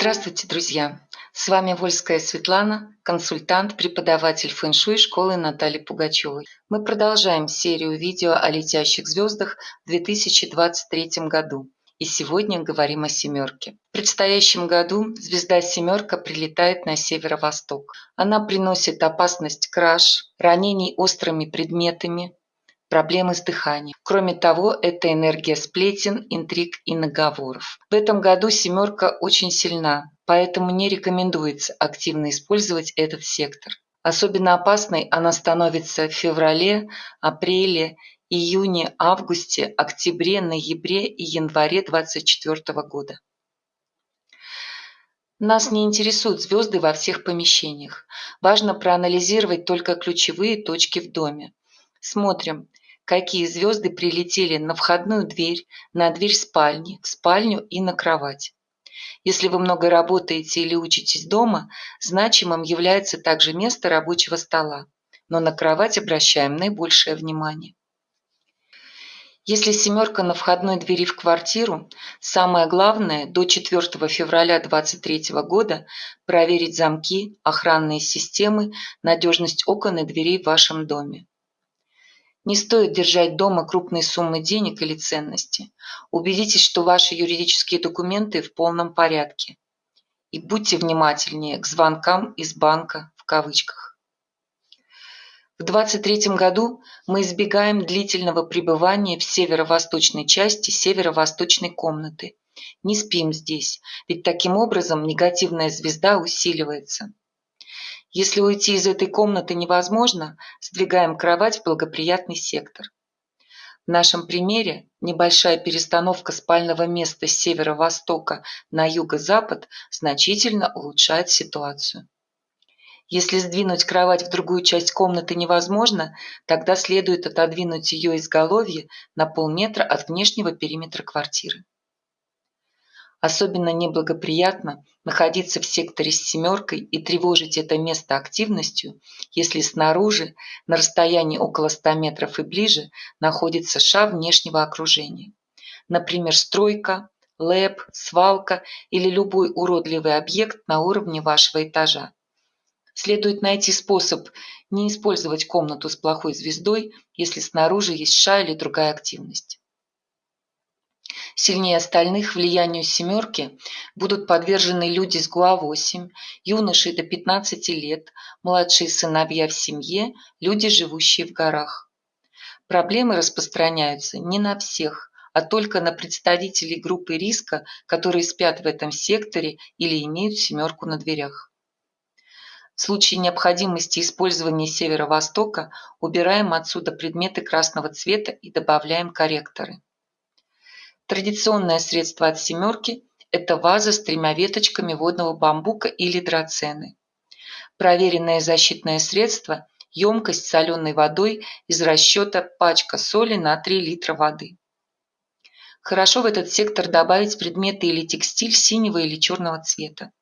Здравствуйте, друзья! С вами Вольская Светлана, консультант, преподаватель фэн-шуй школы Натальи Пугачевой. Мы продолжаем серию видео о летящих звездах в 2023 году. И сегодня говорим о семерке. В предстоящем году звезда семерка прилетает на северо-восток. Она приносит опасность краж, ранений острыми предметами, проблемы с дыханием. Кроме того, это энергия сплетен, интриг и наговоров. В этом году семерка очень сильна, поэтому не рекомендуется активно использовать этот сектор. Особенно опасной она становится в феврале, апреле, июне, августе, октябре, ноябре и январе 2024 года. Нас не интересуют звезды во всех помещениях. Важно проанализировать только ключевые точки в доме. Смотрим, какие звезды прилетели на входную дверь, на дверь спальни, в спальню и на кровать. Если вы много работаете или учитесь дома, значимым является также место рабочего стола, но на кровать обращаем наибольшее внимание. Если семерка на входной двери в квартиру, самое главное до 4 февраля 2023 года проверить замки, охранные системы, надежность окон и дверей в вашем доме. Не стоит держать дома крупные суммы денег или ценности. Убедитесь, что ваши юридические документы в полном порядке. И будьте внимательнее к звонкам из банка в кавычках. В 2023 году мы избегаем длительного пребывания в северо-восточной части северо-восточной комнаты. Не спим здесь, ведь таким образом негативная звезда усиливается. Если уйти из этой комнаты невозможно, сдвигаем кровать в благоприятный сектор. В нашем примере небольшая перестановка спального места с северо-востока на юго-запад значительно улучшает ситуацию. Если сдвинуть кровать в другую часть комнаты невозможно, тогда следует отодвинуть ее изголовье на полметра от внешнего периметра квартиры. Особенно неблагоприятно находиться в секторе с семеркой и тревожить это место активностью, если снаружи, на расстоянии около 100 метров и ближе, находится ша внешнего окружения. Например, стройка, лэп, свалка или любой уродливый объект на уровне вашего этажа. Следует найти способ не использовать комнату с плохой звездой, если снаружи есть ша или другая активность. Сильнее остальных влиянию «семерки» будут подвержены люди с ГУА-8, юноши до 15 лет, младшие сыновья в семье, люди, живущие в горах. Проблемы распространяются не на всех, а только на представителей группы риска, которые спят в этом секторе или имеют семерку на дверях. В случае необходимости использования северо-востока убираем отсюда предметы красного цвета и добавляем корректоры. Традиционное средство от семерки – это ваза с тремя веточками водного бамбука или драцены. Проверенное защитное средство – емкость соленой водой из расчета пачка соли на 3 литра воды. Хорошо в этот сектор добавить предметы или текстиль синего или черного цвета.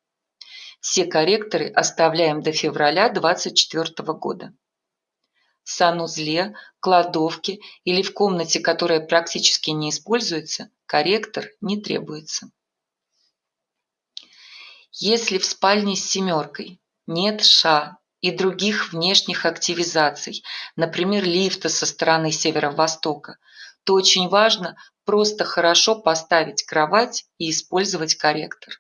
Все корректоры оставляем до февраля 2024 года санузле, кладовке или в комнате, которая практически не используется, корректор не требуется. Если в спальне с семеркой нет ша и других внешних активизаций, например, лифта со стороны северо-востока, то очень важно просто хорошо поставить кровать и использовать корректор.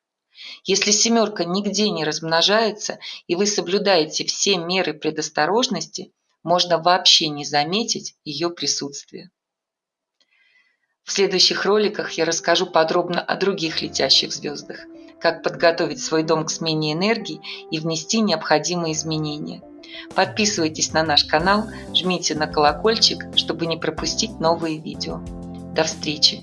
Если семерка нигде не размножается и вы соблюдаете все меры предосторожности, можно вообще не заметить ее присутствие. В следующих роликах я расскажу подробно о других летящих звездах, как подготовить свой дом к смене энергии и внести необходимые изменения. Подписывайтесь на наш канал, жмите на колокольчик, чтобы не пропустить новые видео. До встречи!